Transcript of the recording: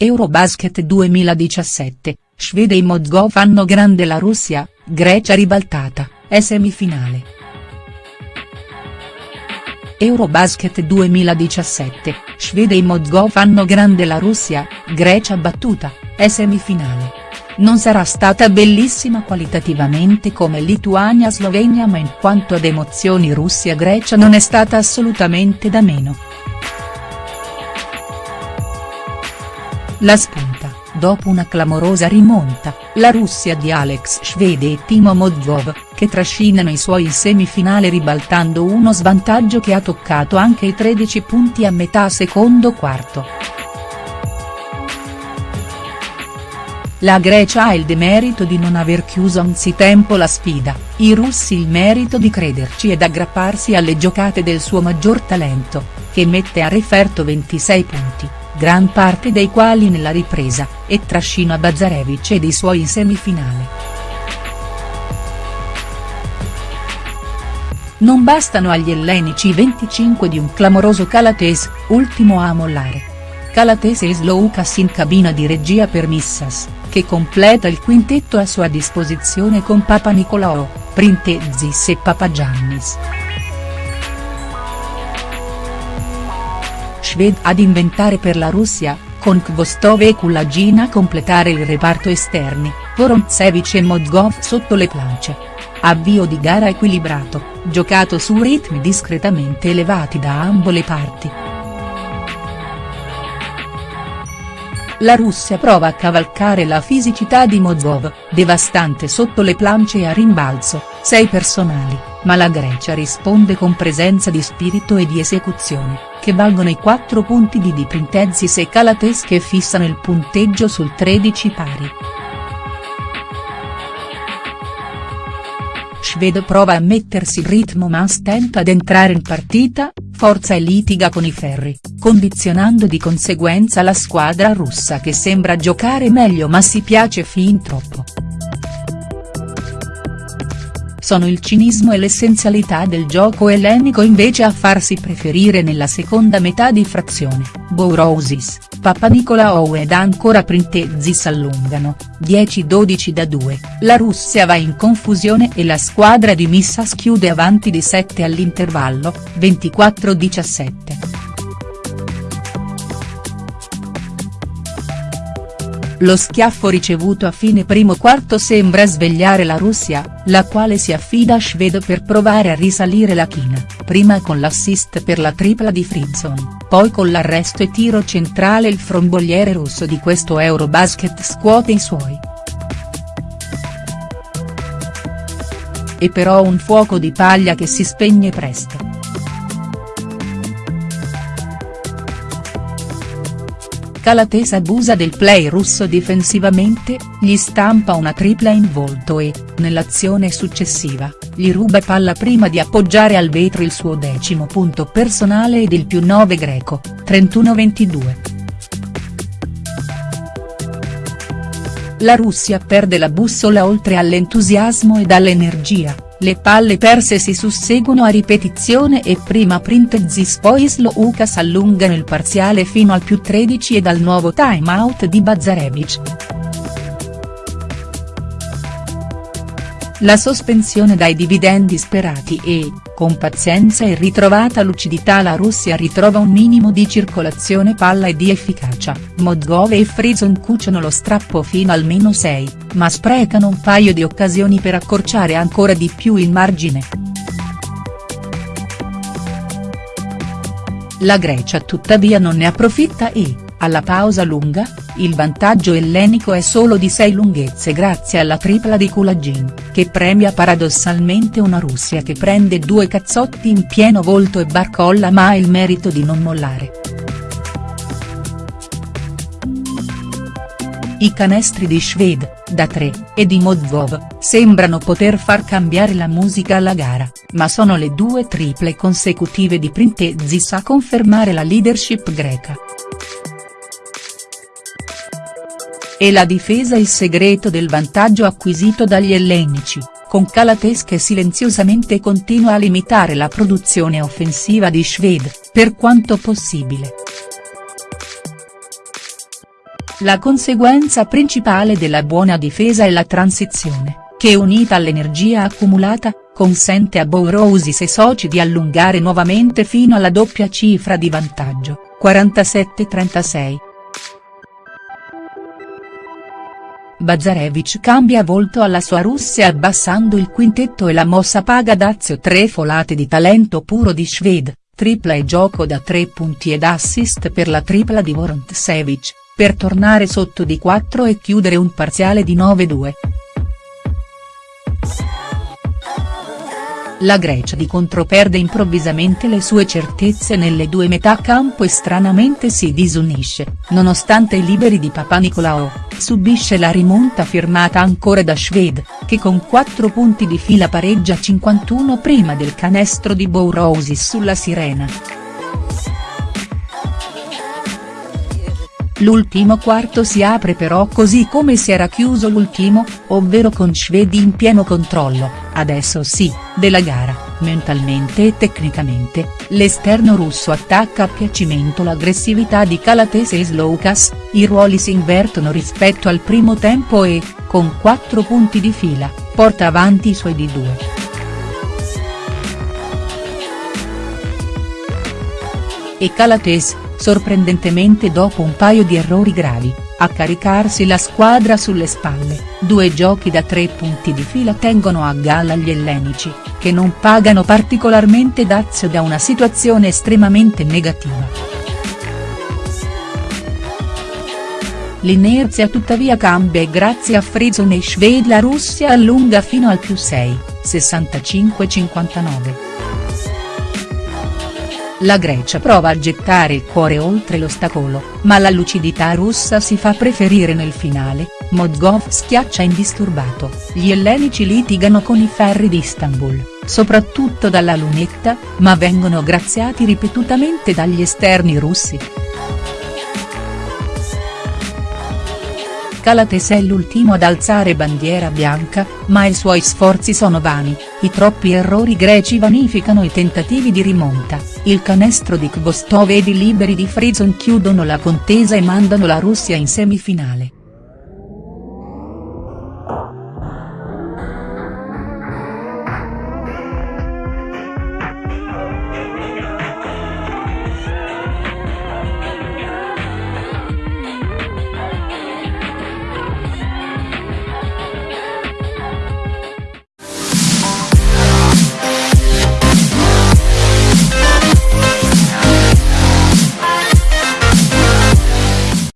Eurobasket 2017, Svede e Mozgov fanno grande la Russia, Grecia ribaltata, è semifinale. Eurobasket 2017, Svede e Mozgov fanno grande la Russia, Grecia battuta, è semifinale. Non sarà stata bellissima qualitativamente come Lituania-Slovenia ma in quanto ad emozioni Russia-Grecia non è stata assolutamente da meno. La spunta, dopo una clamorosa rimonta, la Russia di Alex Svede e Timo Modjov, che trascinano i suoi in semifinale ribaltando uno svantaggio che ha toccato anche i 13 punti a metà secondo quarto. La Grecia ha il demerito di non aver chiuso anzitempo la sfida, i russi il merito di crederci ed aggrapparsi alle giocate del suo maggior talento, che mette a referto 26 punti gran parte dei quali nella ripresa, e trascina Bazzarevic ed i suoi in semifinale. Non bastano agli ellenici i 25 di un clamoroso Calates, ultimo a mollare. Calates e Sloukas in cabina di regia per Missas, che completa il quintetto a sua disposizione con Papa Nicolao, Printezis e Papagiannis. Shved ad inventare per la Russia, con Kvostov e Kulagina a completare il reparto esterni, Vorontsevich e Mozgov sotto le plance. Avvio di gara equilibrato, giocato su ritmi discretamente elevati da ambo le parti. La Russia prova a cavalcare la fisicità di Mozgov, devastante sotto le plance a rimbalzo, sei personali ma la Grecia risponde con presenza di spirito e di esecuzione, che valgono i 4 punti di Di Printezis e Calates che fissano il punteggio sul 13 pari. Sved prova a mettersi in ritmo ma stenta ad entrare in partita, forza e litiga con i ferri, condizionando di conseguenza la squadra russa che sembra giocare meglio ma si piace fin troppo. Sono il cinismo e l'essenzialità del gioco ellenico invece a farsi preferire nella seconda metà di frazione, Bourousis, Papanicolaou ed ancora Printezis allungano, 10-12 da 2, la Russia va in confusione e la squadra di Missas chiude avanti di 7 all'intervallo, 24-17. Lo schiaffo ricevuto a fine primo quarto sembra svegliare la Russia, la quale si affida a Shved per provare a risalire la china, prima con l'assist per la tripla di Frizzon, poi con l'arresto e tiro centrale il fromboliere russo di questo Eurobasket scuote i suoi. E però un fuoco di paglia che si spegne presto. Calates abusa del play russo difensivamente, gli stampa una tripla in volto e, nell'azione successiva, gli ruba palla prima di appoggiare al vetro il suo decimo punto personale ed il più 9 greco, 31-22. La Russia perde la bussola oltre all'entusiasmo ed all'energia le palle perse si susseguono a ripetizione e prima Printezis poi Sloukas allungano il parziale fino al più 13 e dal nuovo time out di Bazzarevic. La sospensione dai dividendi sperati e, con pazienza e ritrovata lucidità la Russia ritrova un minimo di circolazione palla e di efficacia, Modgov e Frizon cuciono lo strappo fino al meno 6, ma sprecano un paio di occasioni per accorciare ancora di più il margine. La Grecia tuttavia non ne approfitta e, alla pausa lunga, il vantaggio ellenico è solo di 6 lunghezze grazie alla tripla di Kulagin, che premia paradossalmente una Russia che prende due cazzotti in pieno volto e barcolla ma ha il merito di non mollare. I canestri di Shved, da 3, e di Modvov, sembrano poter far cambiare la musica alla gara, ma sono le due triple consecutive di Printezis a confermare la leadership greca. E la difesa il segreto del vantaggio acquisito dagli ellenici, con Calates che silenziosamente continua a limitare la produzione offensiva di Shved, per quanto possibile. La conseguenza principale della buona difesa è la transizione, che unita all'energia accumulata, consente a Bourousis e soci di allungare nuovamente fino alla doppia cifra di vantaggio, 47-36. Bazarevich cambia volto alla sua Russia abbassando il quintetto e la mossa paga Dazio tre folate di talento puro di Shved, tripla e gioco da tre punti ed assist per la tripla di Vorantsevic, per tornare sotto di 4 e chiudere un parziale di 9-2. La Grecia di contro perde improvvisamente le sue certezze nelle due metà campo e stranamente si disunisce, nonostante i liberi di Papanicolaou, subisce la rimonta firmata ancora da Shved, che con 4 punti di fila pareggia 51 prima del canestro di Bourousis sulla Sirena. L'ultimo quarto si apre però così come si era chiuso l'ultimo, ovvero con Shvedi in pieno controllo, adesso sì, della gara, mentalmente e tecnicamente, l'esterno russo attacca a piacimento l'aggressività di Calates e Sloukas, i ruoli si invertono rispetto al primo tempo e, con 4 punti di fila, porta avanti i suoi di 2. E Calates, sorprendentemente dopo un paio di errori gravi, a caricarsi la squadra sulle spalle, due giochi da tre punti di fila tengono a galla gli ellenici, che non pagano particolarmente dazio da una situazione estremamente negativa. L'inerzia tuttavia cambia e grazie a Frizon e Shved la Russia allunga fino al più 6, 65-59. La Grecia prova a gettare il cuore oltre l'ostacolo, ma la lucidità russa si fa preferire nel finale, Modgov schiaccia indisturbato, gli ellenici litigano con i ferri di Istanbul, soprattutto dalla lunetta, ma vengono graziati ripetutamente dagli esterni russi. Calates è l'ultimo ad alzare bandiera bianca, ma i suoi sforzi sono vani, i troppi errori greci vanificano i tentativi di rimonta, il canestro di Kvostov ed i liberi di Frizon chiudono la contesa e mandano la Russia in semifinale.